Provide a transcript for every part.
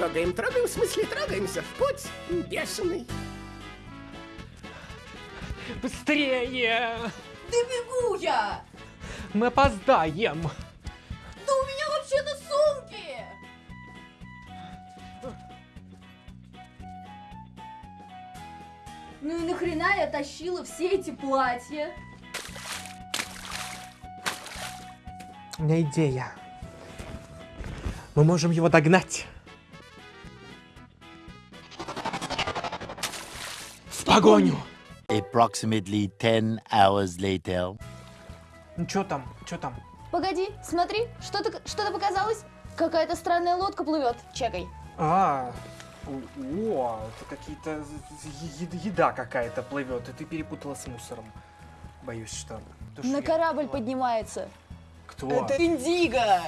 трогаем, трогаем, в смысле трогаемся в путь бешеный. Быстрее! Да бегу я! Мы опоздаем! Да у меня вообще-то сумки! Ну и нахрена я тащила все эти платья? У меня идея. Мы можем его догнать. Погоню! Approximately 10 hours later. Ну что там? Что там? Погоди, смотри, что-то что показалось. Какая-то странная лодка плывет. Чекай. А, о, это какие-то еда какая-то плывет, и ты перепутала с мусором. Боюсь, что. То, что На я- корабль поднимается. Кто? Это Индиго!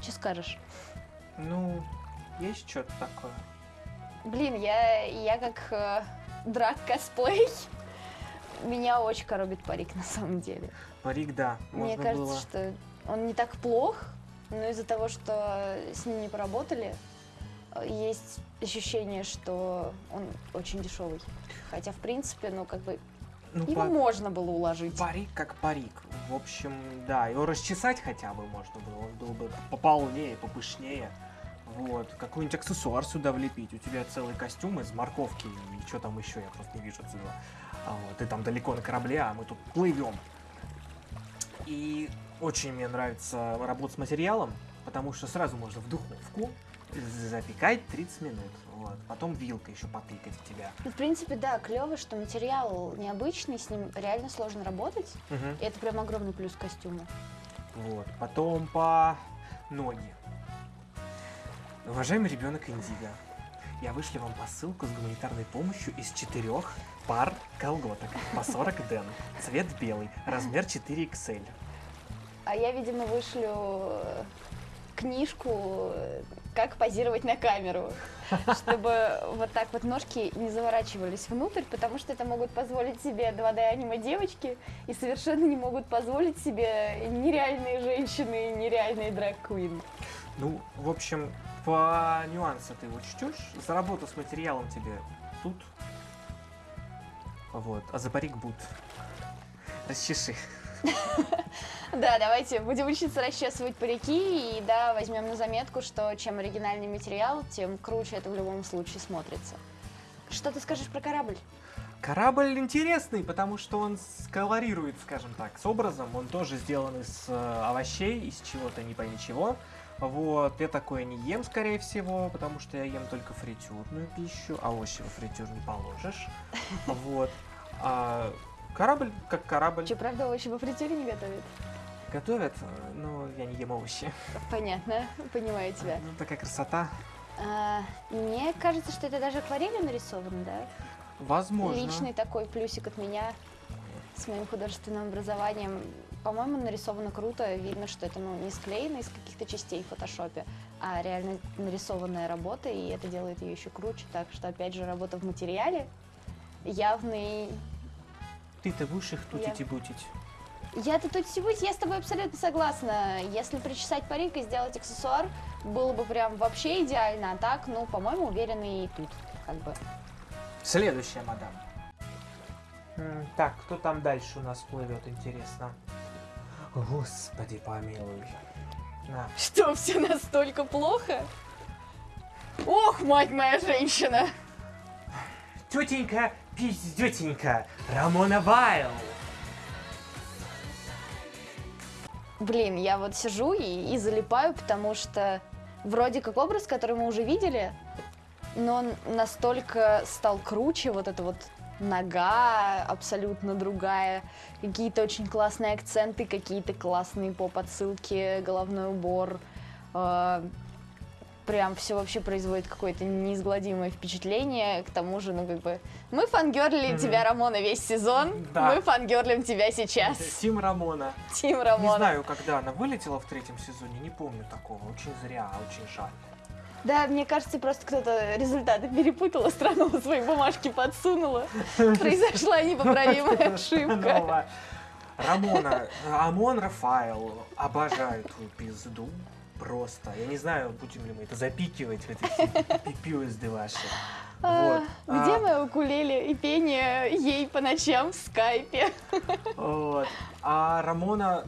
Что скажешь? Ну, есть что-то такое. Блин, я, я как э, драк косплей. Меня очень коробит парик на самом деле. Парик, да. Мне кажется, было. что он не так плох, но из-за того, что с ним не поработали, э, есть ощущение, что он очень дешевый. Хотя, в принципе, ну, как бы, Ну, его па- можно было уложить. парик как парик. В общем, да, его расчесать хотя бы можно было. Он был бы пополнее, попышнее. Вот, какой-нибудь аксессуар сюда влепить. У тебя целый костюм из морковки и что там еще, я просто не вижу отсюда. А вот, ты там далеко на корабле, а мы тут плывем. И очень мне нравится работать с материалом, потому что сразу можно в духовку запекать 30 минут. Вот. Потом вилкой еще потыкать в тебя. Ну, в принципе, да, клево, что материал необычный, с ним реально сложно работать. Мгм. И это прям огромный плюс костюма. Вот. Потом по ноги. Уважаемый ребенок Индиго, я вышли вам посылку с гуманитарной помощью из четырех пар колготок по 40 ден. Цвет белый, размер 4XL. А я, видимо, вышлю э, книжку э, «Как позировать на камеру», чтобы вот так вот ножки не заворачивались внутрь, потому что это могут позволить себе 2D аниме девочки и совершенно не могут позволить себе нереальные женщины и нереальные драг-квин. Ну, в общем, по нюансу ты учтешь. За работу с материалом тебе тут. Вот. А за парик бут. Расчеши. Да, давайте будем учиться расчесывать парики и да, возьмем на заметку, что чем оригинальный материал, тем круче это в любом случае смотрится. Что ты скажешь про корабль? Корабль интересный, потому что он сколорирует, скажем так, с образом. Он тоже сделан из э, овощей, из чего-то не пойми чего. Вот, я такое не ем, скорее всего, потому что я ем только фритюрную пищу, а овощи во фритюр не положишь. Вот. А корабль как корабль. Че, правда, овощи во фритюре не готовят? Готовят, но я не ем овощи. Понятно, понимаю тебя. Ну, такая красота. А, мне кажется, что это даже акварелью нарисовано, да? Возможно. Личный такой плюсик от меня с моим художественным образованием. По-моему, нарисовано круто. Видно, что это ну, не склеено из каких-то частей в фотошопе, а реально нарисованная работа, и это делает ее еще круче. Так что, опять же, работа в материале явный... Ты-то будешь их тутить и бутить. Я-то тут сегодня, я с тобой абсолютно согласна. Если причесать парик и сделать аксессуар, было бы прям вообще идеально. А так, ну, по-моему, уверены и тут, как бы. Следующая, мадам. Так, кто там дальше у нас плывет, интересно? Господи, помилуй. На. Что, все настолько плохо? Ох, мать моя женщина! Тетенька, пиздетенька, Рамона Вайл. Блин, я вот сижу и, и залипаю, потому что вроде как образ, который мы уже видели, но он настолько стал круче, вот эта вот нога абсолютно другая, какие-то очень классные акценты, какие-то классные поп-отсылки, головной убор. э, Прям все вообще производит какое-то неизгладимое впечатление. К тому же, ну как бы, мы фангерлили Мгм. тебя, Рамона, весь сезон. Да. Мы фангерлим тебя сейчас. Тим Рамона. Тим Не Рамона. знаю, когда она вылетела в третьем сезоне, не помню такого. Очень зря, очень жаль. Да, мне кажется, просто кто-то результаты перепутала, странула свои бумажки, подсунула. Произошла непоправимая ошибка. Рамона, Амон Рафаэл, обожаю твою пизду. просто. Я не знаю, будем ли мы это запикивать эти пипюзды ваши. А, Вот. Где А, мое укулеле и пение ей по ночам в скайпе? Вот. А Рамона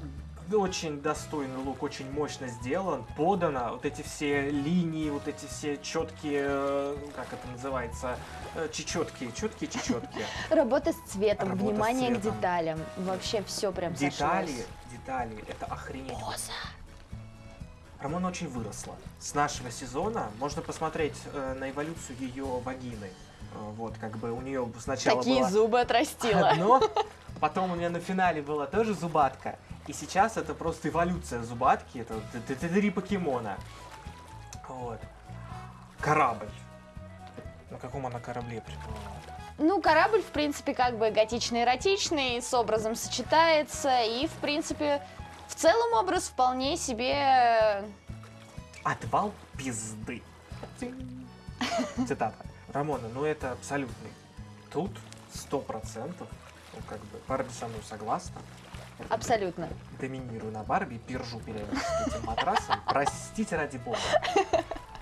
очень достойный лук, очень мощно сделан, подано. Вот эти все линии, вот эти все четкие, э, как это называется, э, чечетки, четкие чечетки. Работа с цветом, Работа с внимание к деталям. Вообще все прям Детали, сошлось. детали, это охренеть. Поза. Рамона очень выросла. С нашего сезона можно посмотреть э, на эволюцию ее вагины. Э, вот, как бы у нее сначала Такие зубы отрастила. одно, потом у нее на финале была тоже зубатка, и сейчас это просто эволюция зубатки, это три покемона. Вот. Корабль. На каком она корабле приплыла? Ну, корабль, в принципе, как бы готично-эротичный, с образом сочетается, и, в принципе, в целом образ вполне себе... Отвал пизды. Цитата. Рамона, ну это абсолютный. Тут сто процентов, ну как бы, Барби со мной согласна. Абсолютно. Доминирую на Барби, пержу периодически этим матрасом. Простите ради бога.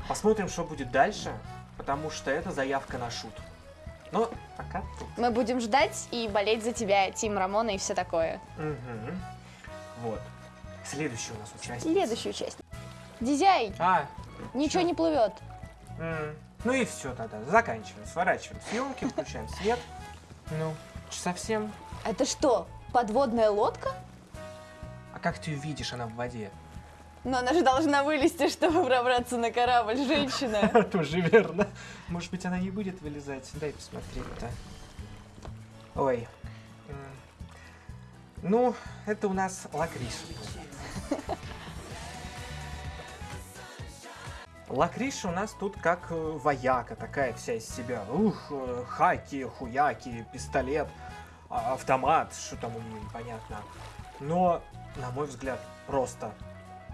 Посмотрим, что будет дальше, потому что это заявка на шут. Но пока тут. Мы будем ждать и болеть за тебя, Тим Рамона и все такое. Мгм. Вот. Следующий у нас участник. Следующую часть. Дизяй, А, ничего чё? не плывет. М, Ну и все тогда. Заканчиваем. Сворачиваем съемки, включаем свет. Ну, совсем. Это что, подводная лодка? А как ты ее видишь, она в воде? Но она же должна вылезти, чтобы пробраться на корабль, женщина. Тоже верно. Может быть, она не будет вылезать. Дай посмотреть-то. Ой. Ну, это у нас лакриша. Лакриша у нас тут как э, вояка, такая вся из себя. Ух, э, хаки, хуяки, пистолет, автомат, что там у нее непонятно. Но, на мой взгляд, просто,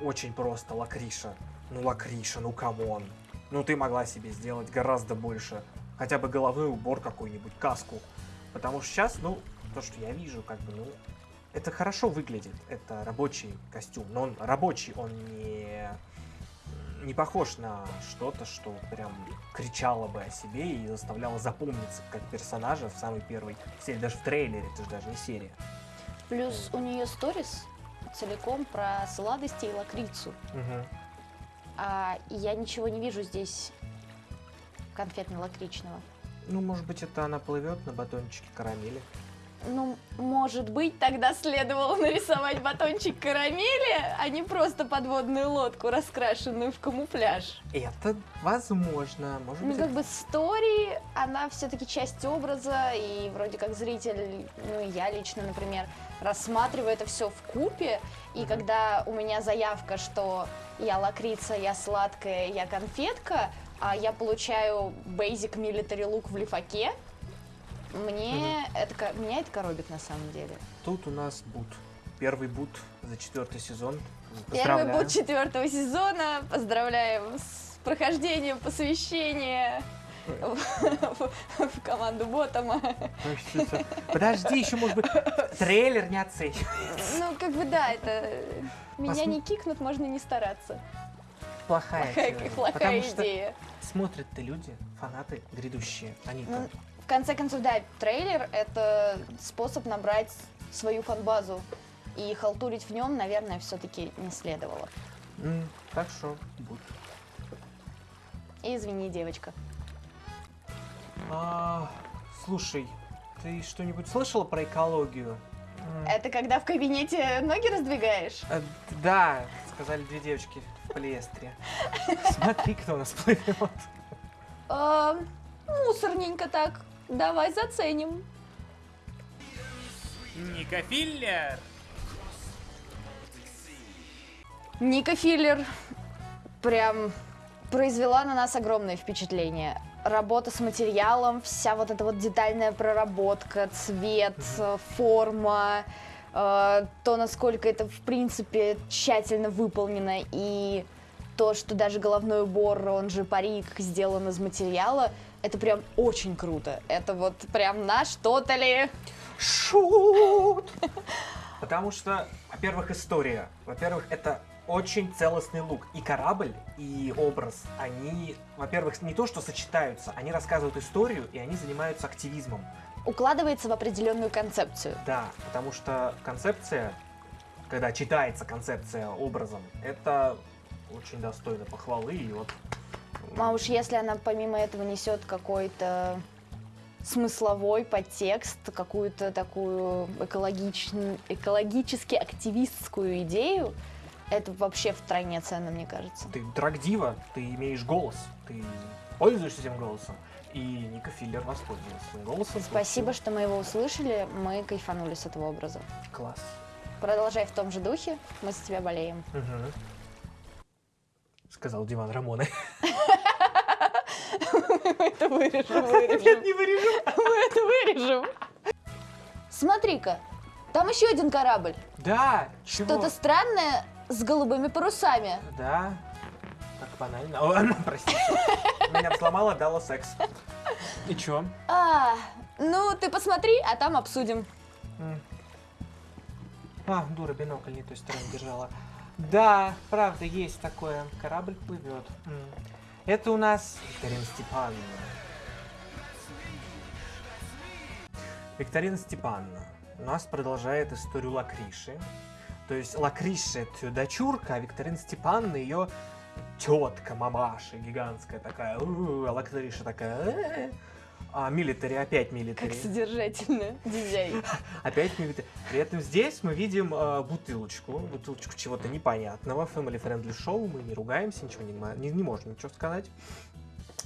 очень просто лакриша. Ну, лакриша, ну come on. Ну, ты могла себе сделать гораздо больше. Хотя бы головной убор какой-нибудь, каску. Потому что сейчас, ну, то, что я вижу, как бы, ну, это хорошо выглядит. Это рабочий костюм. Но он рабочий, он не, не похож на что-то, что прям кричало бы о себе и заставляло запомниться как персонажа в самой первой серии. Даже в трейлере, это же даже не серия. Плюс у нее сторис целиком про сладости и лакрицу. Мгм. А я ничего не вижу здесь конфетно-лакричного. Ну, может быть, это она плывет на батончике карамели. Ну, может быть, тогда следовало нарисовать батончик карамели, а не просто подводную лодку, раскрашенную в камуфляж. Это возможно. Может Ну, быть, как бы стори, она все-таки часть образа, и вроде как зритель, ну, я лично, например, рассматриваю это все в купе, и когда у меня заявка, что я лакрица, я сладкая, я конфетка, а я получаю basic military look в лифаке, мне это, меня это коробит на самом деле. Тут у нас бут. Первый бут за четвертый сезон. Первый бот четвертого сезона. Поздравляем с прохождением посвящения в, команду Ботома. Подожди, еще может быть трейлер не оценивай. Ну, как бы да, это меня не кикнут, можно не стараться. Плохая, Плохая, плохая идея. смотрят-то люди, фанаты грядущие. Они-то Ну, В конце концов, да, трейлер — это способ набрать свою фанбазу. И халтурить в нем, наверное, все-таки не следовало. Так что бут. И извини, девочка. А, слушай, ты что-нибудь слышала про экологию? Это когда в кабинете ноги раздвигаешь? э, Да, сказали две девочки в полиэстре. Смотри, кто у нас плывет. А, мусорненько так. Давай заценим. Ника Филлер. Ника Филлер прям произвела на нас огромное впечатление. Работа с материалом, вся вот эта вот детальная проработка, цвет, форма, э, то, насколько это, в принципе, тщательно выполнено, и то, что даже головной убор, он же парик, сделан из материала, это прям очень круто. Это вот прям на что-то ли. Шут! Потому что, во-первых, история. Во-первых, это очень целостный лук. И корабль, и образ, они, во-первых, не то что сочетаются, они рассказывают историю, и они занимаются активизмом. Укладывается в определенную концепцию. Да, потому что концепция, когда читается концепция образом, это очень достойно похвалы. И вот А уж если она помимо этого несет какой-то смысловой подтекст, какую-то такую экологичн- экологически активистскую идею, это вообще втройне ценно, мне кажется. ты драгдива, ты имеешь голос, ты пользуешься этим голосом. И Ника Филлер воспользовалась этим голосом. Спасибо, что мы его услышали, мы кайфанули с этого образа. Класс. Продолжай в том же духе, мы за тебя болеем. Мгм. Сказал Диван Рамоны. Мы это вырежем, Нет, вырежем. не вырежу. Мы это вырежем. Смотри-ка, там еще один корабль. Да? Что-то странное с голубыми парусами. Да, как банально. О, простите. Меня взломала, дала секс. И чё? А, ну ты посмотри, а там обсудим. А, дура, бинокль не той стороны держала. Да, правда, есть такое. Корабль плывет. Это у нас Викторина Степановна. Викторина Степановна у нас продолжает историю Лакриши. То есть Лакриша это дочурка, а Викторина Степановна ее тетка, мамаша гигантская такая. А Лакриша такая. А милитари опять Как милитари. содержательно, дизайн. Опять видим. При этом здесь мы видим э, бутылочку, бутылочку чего-то непонятного. Family Friendly Show, мы не ругаемся, ничего не, не, не можем ничего сказать.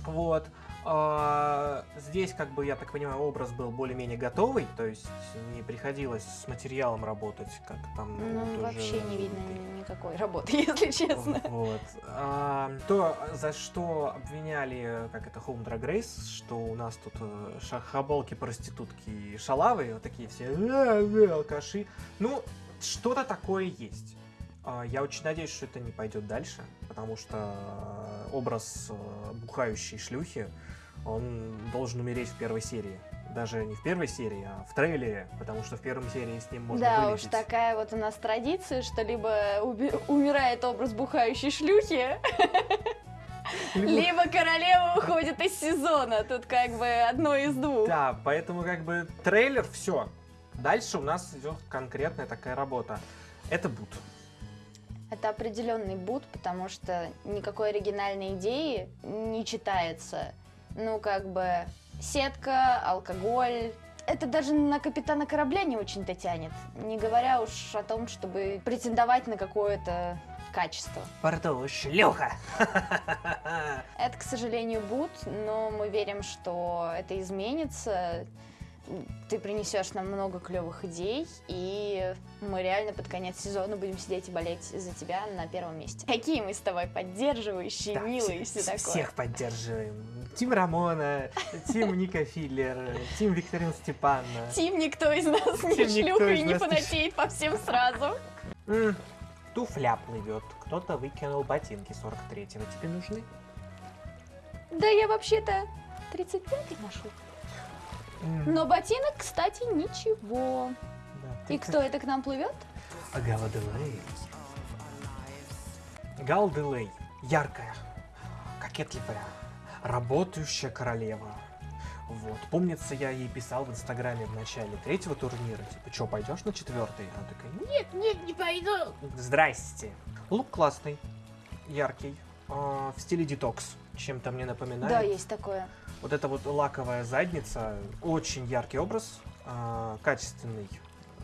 Вот. А, здесь, как бы, я так понимаю, образ был более-менее готовый, то есть не приходилось с материалом работать, как там... Ну, тоже вообще не видно никакой работы, если честно. вот. А, то, за что обвиняли, как это, Home Drag Race, что у нас тут э, шахабалки, проститутки и шалавы, вот такие все «Э, э, алкаши. Ну, что-то такое есть. А, Я очень надеюсь, что это не пойдет дальше, потому что э, образ э, бухающей шлюхи, он должен умереть в первой серии. Даже не в первой серии, а в трейлере, потому что в первой серии с ним можно Да уж, вылететь. такая вот у нас традиция, что либо умирает образ бухающей шлюхи, Либо- либо королева уходит из сезона. Тут как бы одно из двух. Да, поэтому как бы трейлер, все. Дальше у нас идет конкретная такая работа. Это бут. Это определенный бут, потому что никакой оригинальной идеи не читается. Ну, как бы, сетка, алкоголь. Это даже на капитана корабля не очень-то тянет. Не говоря уж о том, чтобы претендовать на какое-то качество. Пардон, шлюха! Это, к сожалению, бут, но мы верим, что это изменится. Ты принесешь нам много клевых идей, и мы реально под конец сезона будем сидеть и болеть за тебя на первом месте. Какие мы с тобой поддерживающие, Да, милые все- все такое. Всех поддерживаем. Тим Рамона, Тим Ника Филлер, Тим Викторин Степановна. Тим никто из нас не шлюха и не фанатеет по всем сразу. Туфля плывет. Кто-то выкинул ботинки 43-го. Тебе нужны? Да я вообще-то 35 ношу. Но ботинок, кстати, ничего. да, И кто это к нам плывет? А Гала Делей. Гал Делей. Яркая, кокетливая, работающая королева. Вот. Помнится, я ей писал в Инстаграме в начале третьего турнира, типа, что, пойдешь на четвертый? Она такая, нет, Нет, не пойду. здрасте. Лук классный, яркий, а, в стиле детокс, чем-то мне напоминает. Да, есть такое. Вот эта вот лаковая задница, очень яркий образ, а, качественный,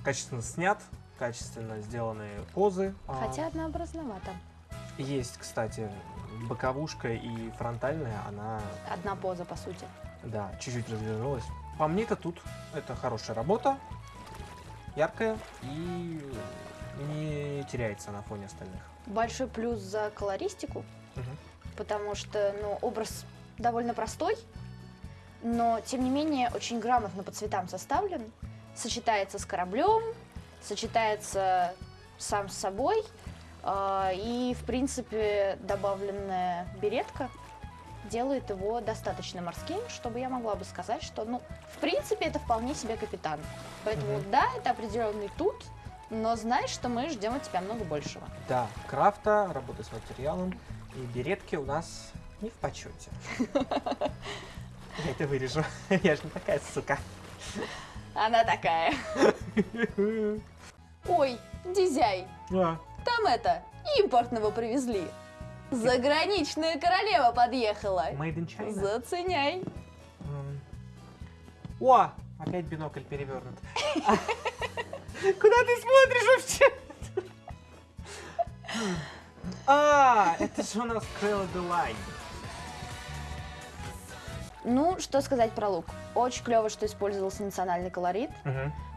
качественно снят, качественно сделанные позы. А, Хотя однообразновато. Есть, кстати, боковушка и фронтальная, она, Одна поза, по сути. да, чуть-чуть развернулась. По мне-то тут это хорошая работа, яркая и не теряется на фоне остальных. Большой плюс за колористику, Мгм. потому что, ну, образ довольно простой, но, тем не менее, очень грамотно по цветам составлен, сочетается с кораблем, сочетается сам с собой, а, и, в принципе, добавленная беретка делает его достаточно морским, чтобы я могла бы сказать, что, ну, в принципе, это вполне себе капитан. Поэтому, Мгм. да, это определенный тут, но знай, что мы ждем от тебя много большего. Да, крафта, работа с материалом и беретки у нас не в почете. Я это вырежу. Я же не такая сука. Она такая. Ой, Дизяй, А, там это, импортного привезли. Заграничная королева подъехала. Made in China. Заценяй. О, опять бинокль перевернут. Куда ты смотришь вообще? А, это же у нас Крэлла Делайн. Ну, что сказать про лук? Очень клево, что использовался национальный колорит.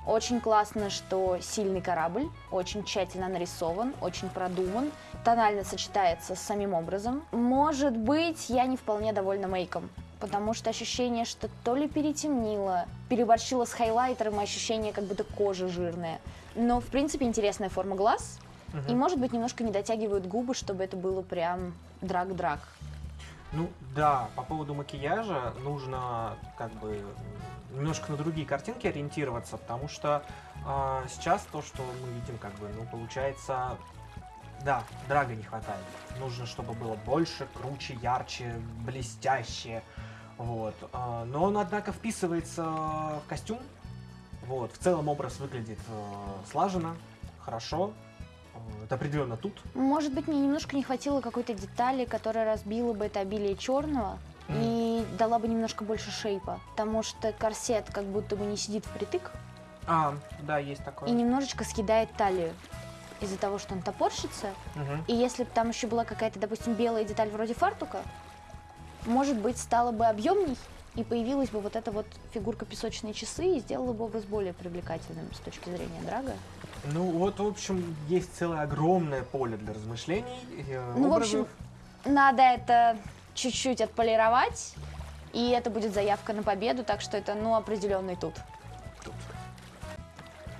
Очень классно, что сильный корабль, очень тщательно нарисован, очень продуман, тонально сочетается с самим образом. Может быть, я не вполне довольна мейком, потому что ощущение, что то ли перетемнило, переборщила с хайлайтером, и ощущение, как будто кожа жирная. Но, в принципе, интересная форма глаз, и, может быть, немножко не дотягивают губы, чтобы это было прям драк-драк. Ну да, по поводу макияжа нужно как бы немножко на другие картинки ориентироваться, потому что а, сейчас то, что мы видим, как бы, ну, получается, да, драга не хватает. Нужно, чтобы было больше, круче, ярче, блестяще. Вот. а, но он, однако, вписывается в костюм. Вот. В целом образ выглядит э, слаженно, хорошо. Это определенно тут. Может быть, мне немножко не хватило какой-то детали, которая разбила бы это обилие черного и дала бы немножко больше шейпа. Потому что корсет как будто бы не сидит впритык А, да, есть такое. и немножечко съедает талию из-за того, что он топорщится. Мгм. И если бы там еще была какая-то, допустим, белая деталь вроде фартука, может быть, стало бы объемней, и появилась бы вот эта вот фигурка песочные часы и сделала бы образ более привлекательным с точки зрения драга. Ну вот, в общем, есть целое огромное поле для размышлений. э, Ну, в образов. общем, надо это чуть-чуть отполировать, и это будет заявка на победу, так что это, ну, определенный тут.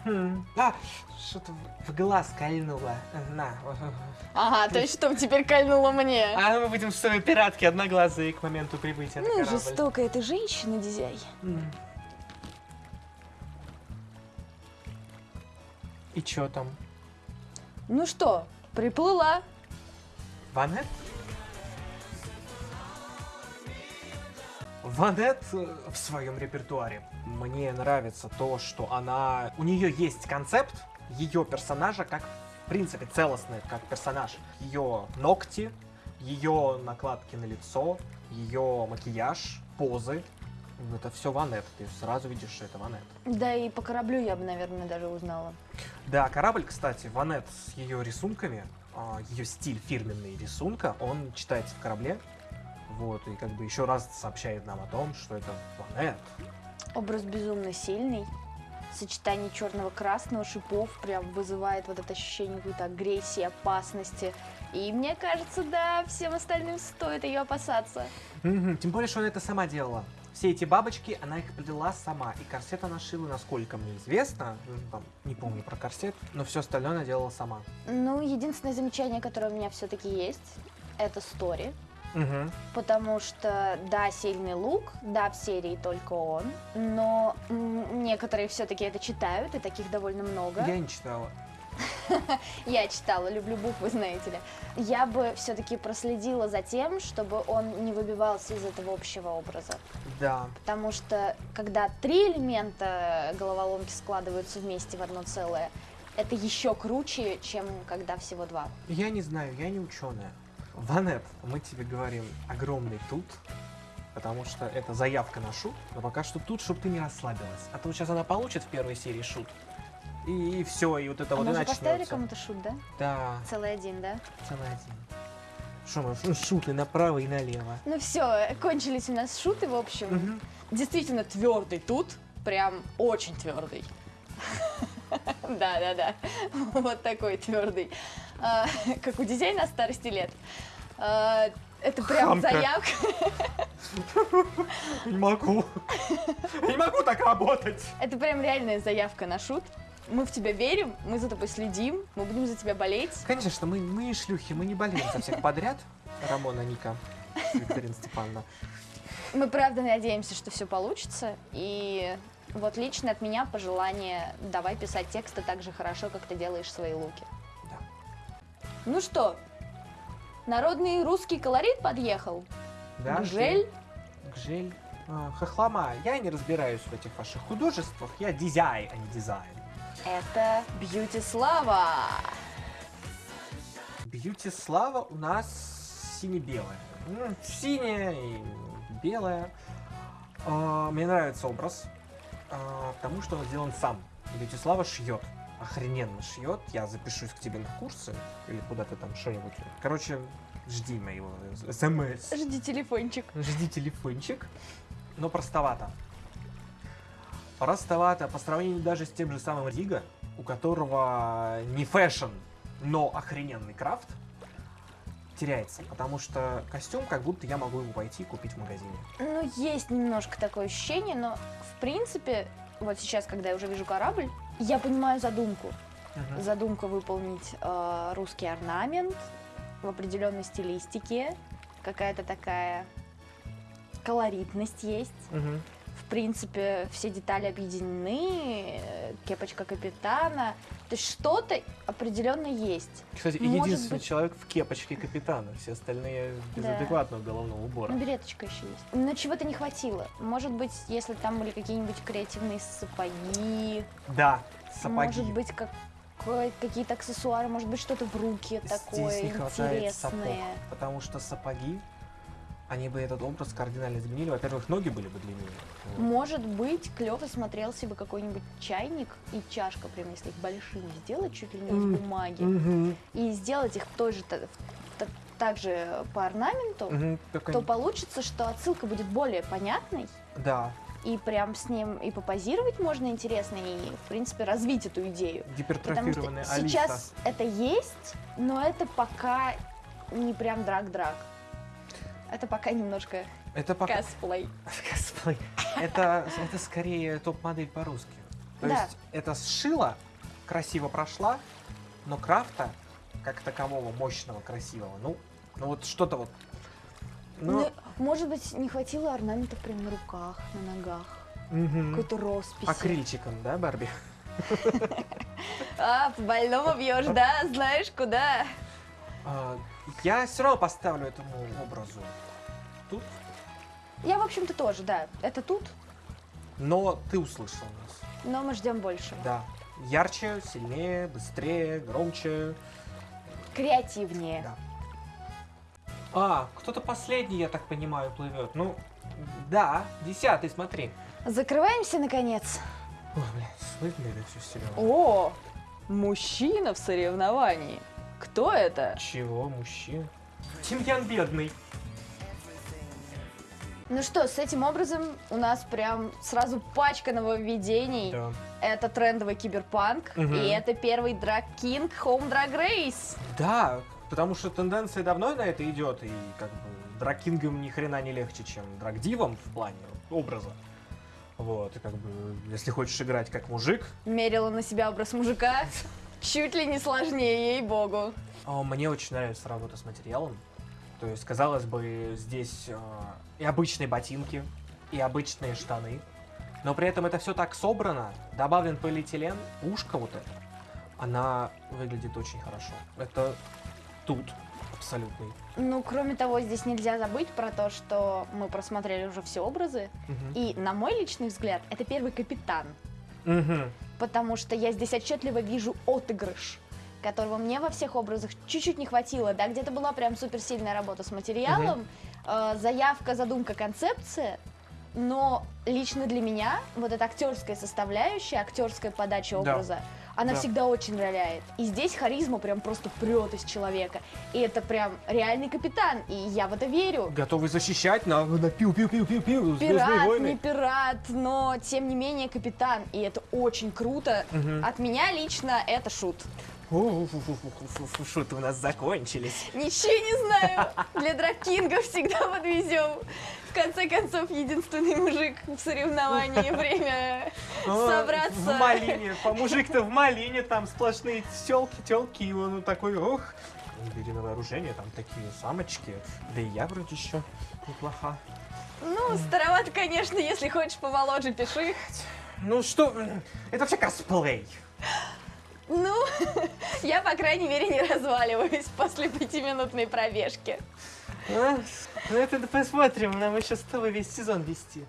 Хм. А, что-то в глаз кольнуло. На. Ага, то есть что теперь кольнуло мне? А мы будем с тобой пиратки одноглазые к моменту прибытия Ну, жестокая ты женщина, Дизяй. М. И чё там? Ну что, приплыла. Ванет? Ванет э, в своем репертуаре. Мне нравится то, что она... У нее есть концепт ее персонажа как, в принципе, целостный как персонаж. Ее ногти, ее накладки на лицо, ее макияж, позы. Это все Ванет. Ты сразу видишь, что это Ванет. Да и по кораблю я бы, наверное, даже узнала. Да, корабль, кстати, Ванет с ее рисунками, а, ее стиль фирменный рисунка, он читается в корабле. Вот, и как бы еще раз сообщает нам о том, что это Ванет. Образ безумно сильный. Сочетание черного красного шипов прям вызывает вот это ощущение какой-то агрессии, опасности. И мне кажется, да, всем остальным стоит ее опасаться. Мгм, Тем более, что она это сама делала. Все эти бабочки, она их плела сама. И корсет она шила, насколько мне известно. Ну, там, не помню про корсет, но все остальное она делала сама. Ну, единственное замечание, которое у меня все-таки есть, это стори. Мгм. Потому что, да, сильный лук, да, в серии только он, но некоторые все-таки это читают, и таких довольно много. Я не читала. Я читала, люблю буквы, знаете ли. Я бы все-таки проследила за тем, чтобы он не выбивался из этого общего образа. Да. Потому что, когда три элемента головоломки складываются вместе в одно целое, это еще круче, чем когда всего два. Я не знаю, я не ученая. Ванет, мы тебе говорим огромный тут, потому что это заявка на шут, но пока что тут, чтобы ты не расслабилась. А то сейчас она получит в первой серии шут, и, все, и вот это а вот мы и уже поставили начнется. кому-то шут, да? Да, Целый один, да? целый один. Что ш- шуты направо и налево. Ну все, кончились у нас шуты, в общем. Мгм. Действительно твердый тут, прям очень твердый. Да, да, да. Вот такой твердый. А, Как у детей на старости лет. А, Это прям Хамка. заявка. Не могу. Не могу так работать. Это прям реальная заявка на шут. Мы в тебя верим, мы за тобой следим, мы будем за тебя болеть. Конечно, мы, мы не шлюхи, мы не болеем за всех подряд. Рамона, Ника, Викторина Степановна. Мы правда надеемся, что все получится. И Вот лично от меня пожелание, давай писать тексты так же хорошо, как ты делаешь свои луки. Да. Ну что, народный русский колорит подъехал? Да, Гжель? Гжель. А, хохлома, я не разбираюсь в этих ваших художествах, я дизайн, а не дизайн. Это Бьюти Слава. Бьюти Слава у нас сине-белая. Синяя и белая. А, Мне нравится образ, а, потому что он сделан сам. Бьюти Слава шьет. Охрененно шьет. Я запишусь к тебе на курсы или куда ты там что-нибудь. Короче, жди моего смс. Жди телефончик. Жди телефончик. Но простовато. Простовато по сравнению даже с тем же самым Рига, у которого не fashion, но охрененный крафт, теряется. Потому что костюм, как будто я могу его пойти и купить в магазине. Ну, есть немножко такое ощущение, но в принципе, вот сейчас, когда я уже вижу корабль, я понимаю задумку. Задумка выполнить э, русский орнамент в определенной стилистике, какая-то такая колоритность есть. Мгм. В принципе, все детали объединены, э, кепочка капитана. То есть что-то определенно есть. Кстати, Может единственный быть- человек в кепочке капитана. Все остальные без Да. адекватного головного убора. Ну, билеточка еще есть. Но чего-то не хватило. Может быть, если там были какие-нибудь креативные сапоги, Да, сапоги. может быть, как какие-то аксессуары, может быть, что-то в руки такое Здесь не хватает сапог, интересное. потому что сапоги, они бы этот образ кардинально изменили. Во-первых, ноги были бы длиннее. Может быть, клево смотрелся бы какой-нибудь чайник и чашка, прям если их большими сделать, чуть ли не из бумаги, Мгм. и сделать их тоже та- та- также по орнаменту, Мгм, как то получится, что отсылка будет более понятной, Да, и прям с ним и попозировать можно интересно, и, в принципе, развить эту идею. Потому гипертрофированная что Алиса. сейчас это есть, но это пока не прям драк-драк. Это пока немножко Это пока... косплей. Косплей. Это, это скорее топ-модель по-русски. То Да. есть это сшила, красиво прошла, но крафта, как такового, мощного, красивого, ну, ну вот что-то вот... Ну, Ну, может быть, не хватило орнаментов прям на руках, на ногах, мгм. какой-то росписи. акрильчиком, да, Барби? А, по больному бьешь, да? Знаешь, куда? А, я все равно поставлю этому образу тут, Я, в общем-то, тоже, да. Это тут, но ты услышал нас. но мы ждем большего. Да. Ярче, сильнее, быстрее, громче. Креативнее. Да. А, кто-то последний, я так понимаю, плывет. Ну, да, десятый, смотри. Закрываемся, наконец. Ой, блядь, слышно это все сериал. О, мужчина в соревновании. Кто это? Чего, мужчина? Тимьян бедный. Ну что, с этим образом у нас прям сразу пачка нововведений. Да. Это трендовый киберпанк, Мгм. и это первый Drag King Home Drag Race. Да, потому что тенденция давно на это идет, и как бы дракингам ни хрена не легче, чем драгдивам в плане образа. Вот, и как бы, если хочешь играть как мужик, Мерила на себя образ мужика. Чуть ли не сложнее, ей-богу. а, мне очень нравится работа с материалом. То есть, казалось бы, здесь а, и обычные ботинки, и обычные штаны, но при этом это все так собрано, добавлен полиэтилен, ушко вот это, она выглядит очень хорошо. Это тут абсолютный. Ну, кроме того, здесь нельзя забыть про то, что мы просмотрели уже все образы. Мгм. И, на мой личный взгляд, это первый капитан. Мгм. Потому что я здесь отчетливо вижу отыгрыш, которого мне во всех образах чуть-чуть не хватило. Да, где-то была прям суперсильная работа с материалом, э, заявка, задумка, концепция. Но лично для меня вот эта актерская составляющая, актерская подача Да. Она Да. всегда очень роляет. И здесь харизма прям просто прет из человека. И это прям реальный капитан, и я в это верю. Готовый защищать на, на пиу-пиу-пиу-пиу-пиу, Звездные Пират, не войны. пират, но тем не менее капитан. И это очень круто. Мгм. От меня лично это шут. Шуты у нас закончились. Ничего не знаю. Для драккинга всегда подвезем. В конце концов, единственный мужик в соревновании. Время А, собраться. В малине, по мужик-то в малине, там сплошные телки, телки, и он такой, ох. Ну, Бери на вооружение, там такие самочки. Да и я вроде еще неплоха. Ну, старовато, конечно, если хочешь помоложе, пиши. Ну что, это вообще косплей. Ну, я, по крайней мере, не разваливаюсь после пятиминутной пробежки. Ну это посмотрим, нам еще с тобой весь сезон вести.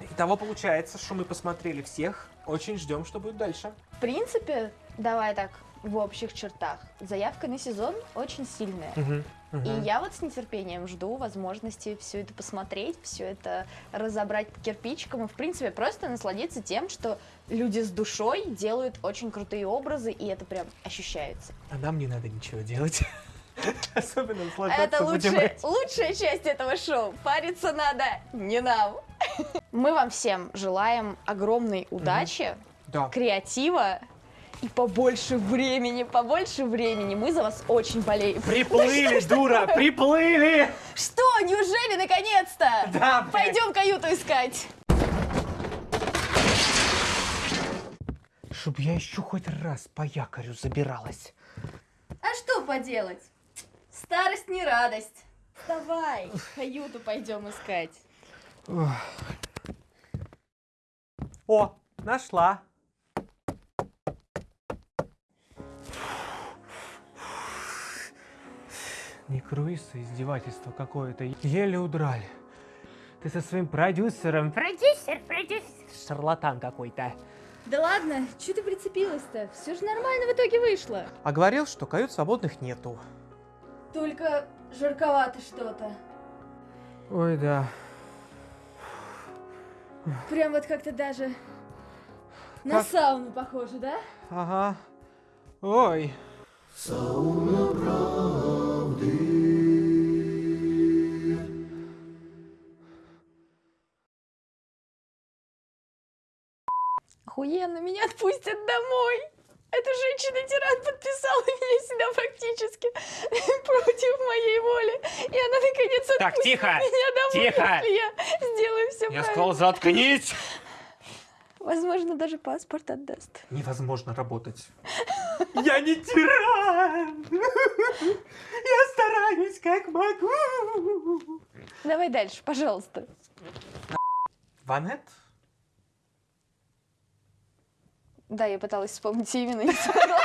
Итого получается, что мы посмотрели всех, очень ждем, что будет дальше. В принципе, давай так, в общих чертах. Заявка на сезон очень сильная. И я вот с нетерпением жду возможности все это посмотреть, все это разобрать по кирпичикам и, в принципе, просто насладиться тем, что люди с душой делают очень крутые образы, и это прям ощущается. А нам не надо ничего делать. Особенно Это лучшая, лучшая часть этого шоу. Париться надо не нам. Мы вам всем желаем огромной удачи, Да. креатива и побольше времени, побольше времени. Мы за вас очень болеем. Приплыли, дура, приплыли! Что, неужели наконец-то? Да, блядь. Пойдем каюту искать. Чтоб я еще хоть раз по якорю забиралась. А что поделать? Старость не радость. Вставай, каюту пойдем искать. О, нашла. Не круиз, а издевательство какое-то. Еле удрали. Ты со своим продюсером... Продюсер, продюсер. Шарлатан какой-то. Да ладно, что ты прицепилась-то? Все же нормально в итоге вышло. А говорил, что кают свободных нету. Только жарковато что-то. Ой, да. Прям вот как-то даже на Как? сауну похоже, да? Ага. Ой. Охуенно, меня отпустят домой. Эта женщина-тиран подписала меня сюда фактически против моей воли. И она наконец Так, тихо, меня домой, тихо. если я сделаю все Я правильно. сказал, заткнись! Возможно, даже паспорт отдаст. Невозможно работать. Я не тиран! Я стараюсь как могу! Давай дальше, пожалуйста. Ванет? Да, я пыталась вспомнить именно. не смогла.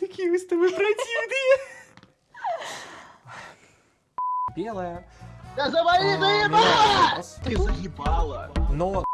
Такие вы с тобой противные! Белая. Да завали, А, заебала! Ты заебала! Но